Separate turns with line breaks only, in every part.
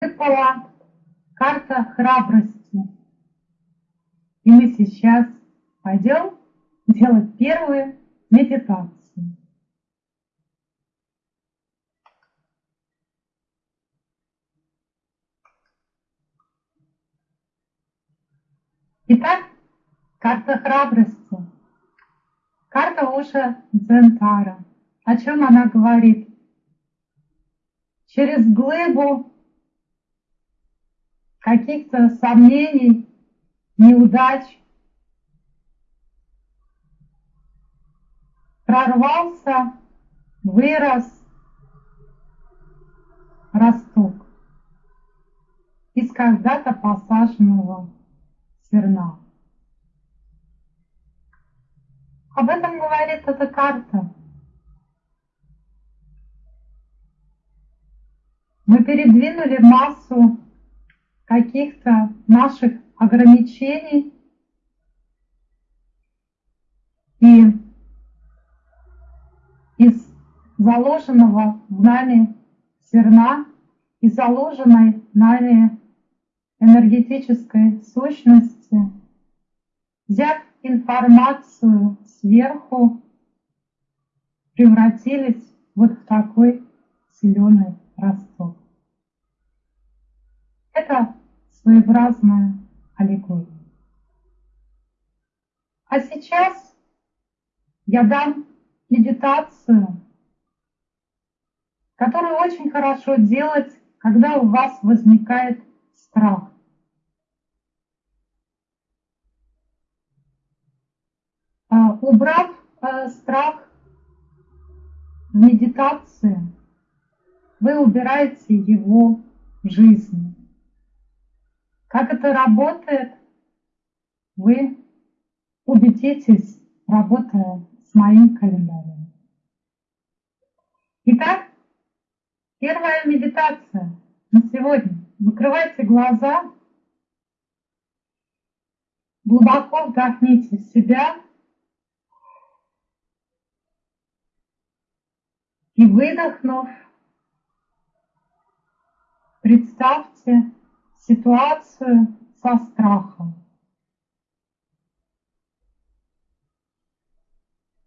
выпала карта храбрости. И мы сейчас пойдем делать первую медитацию. Итак, карта храбрости. Карта Уша Дзентара. О чем она говорит? Через глыбу каких-то сомнений, неудач прорвался, вырос росток из когда-то посаженного зерна. Об этом говорит эта карта. Мы передвинули массу каких-то наших ограничений и из заложенного в нами зерна и заложенной нами энергетической сущности, взяв информацию сверху, превратились вот в такой зеленый росток. Это своеобразная аллегория. А сейчас я дам медитацию, которую очень хорошо делать, когда у вас возникает страх. А, убрав э, страх в медитации, вы убираете его в жизни. Как это работает, вы убедитесь, работая с моим календарем. Итак, первая медитация на сегодня. Закрывайте глаза, глубоко вдохните себя и выдохнув, представьте ситуацию со страхом.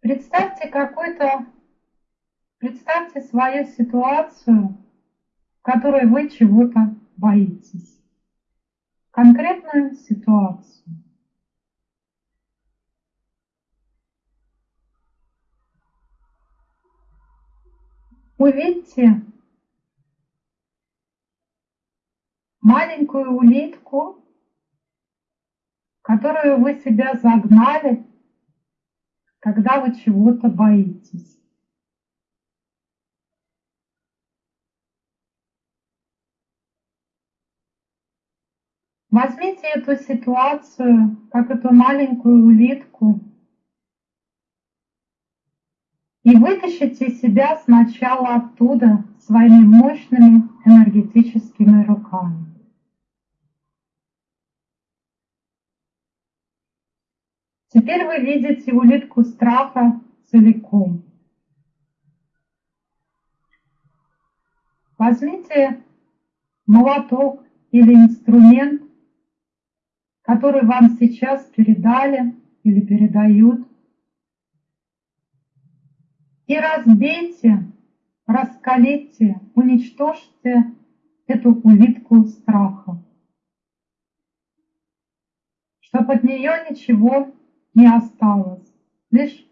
Представьте какой-то, представьте свою ситуацию, в которой вы чего-то боитесь. Конкретную ситуацию. Увидьте маленькую улитку, которую вы себя загнали, когда вы чего-то боитесь. Возьмите эту ситуацию, как эту маленькую улитку, и вытащите себя сначала оттуда своими мощными энергетическими руками. Теперь вы видите улитку страха целиком. Возьмите молоток или инструмент который вам сейчас передали или передают. И разбейте, раскалите, уничтожьте эту улитку страха, чтобы от нее ничего не осталось, лишь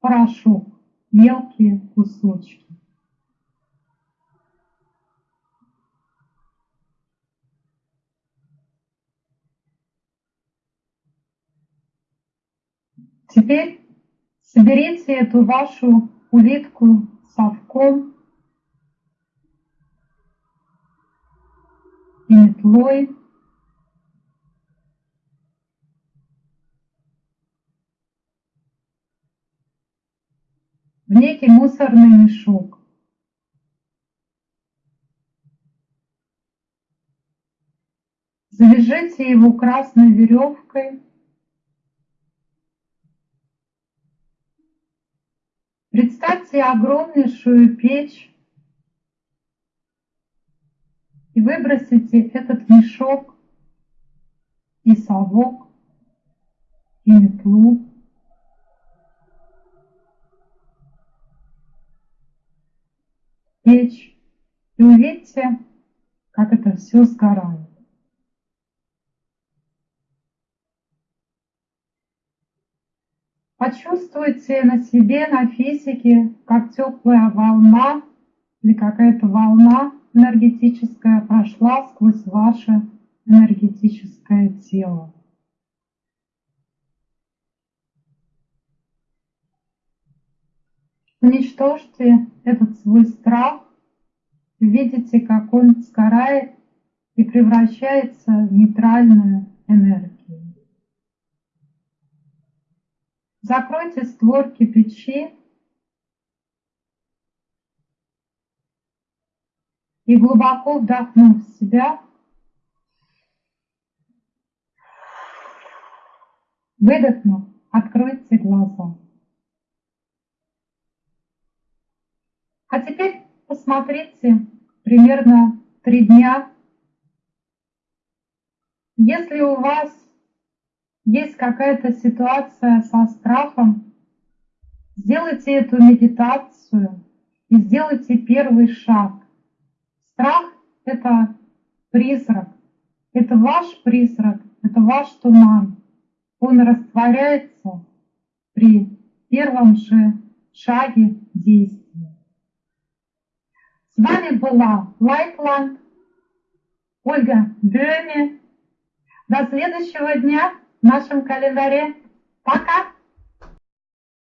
порошок, мелкие кусочки. Теперь соберите эту вашу улитку совком и метлой. в некий мусорный мешок. Завяжите его красной веревкой Представьте огромнейшую печь и выбросите этот мешок и совок, и метлу. Печь и увидите, как это все сгорает. Почувствуйте на себе, на физике, как теплая волна или какая-то волна энергетическая прошла сквозь ваше энергетическое тело. Уничтожьте этот свой страх, видите, как он сгорает и превращается в нейтральную энергию. Закройте створки печи и глубоко вдохнув себя, выдохнув, откройте глаза. А теперь посмотрите примерно три дня. Если у вас есть какая-то ситуация со страхом, сделайте эту медитацию и сделайте первый шаг. Страх — это призрак, это ваш призрак, это ваш туман. Он растворяется при первом же шаге действия. С вами была Лайтланд, Ольга Бёме. До следующего дня в нашем календаре. Пока!